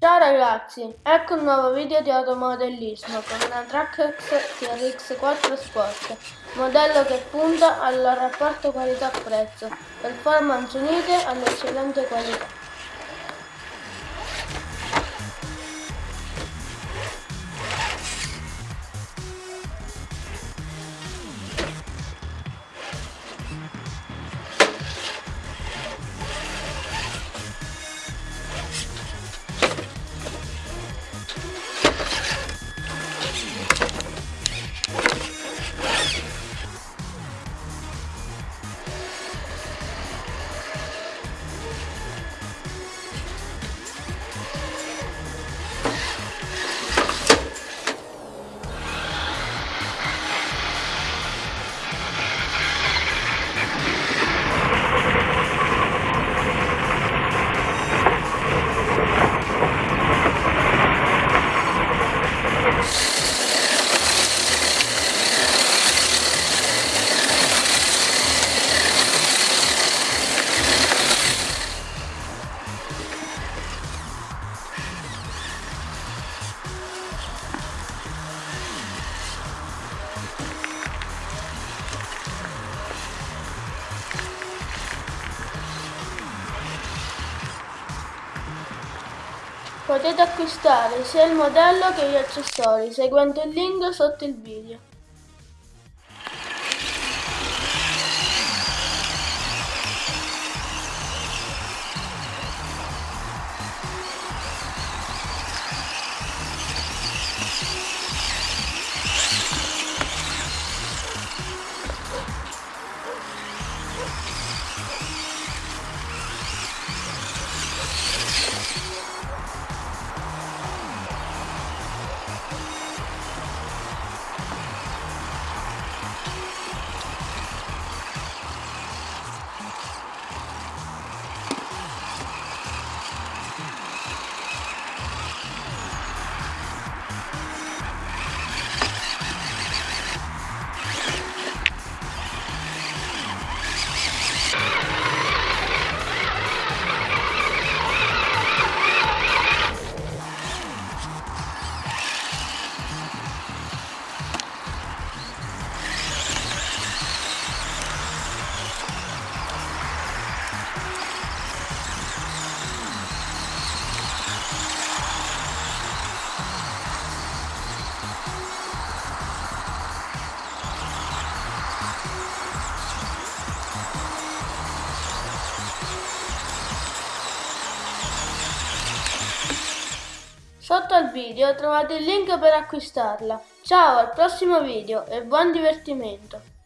Ciao ragazzi, ecco un nuovo video di automodellismo con una Trackx TRX 4 Sport, modello che punta al rapporto qualità-prezzo, performance unite all'eccellente qualità. Potete acquistare sia il modello che gli accessori seguendo il link sotto il video. Sotto al video trovate il link per acquistarla. Ciao, al prossimo video e buon divertimento!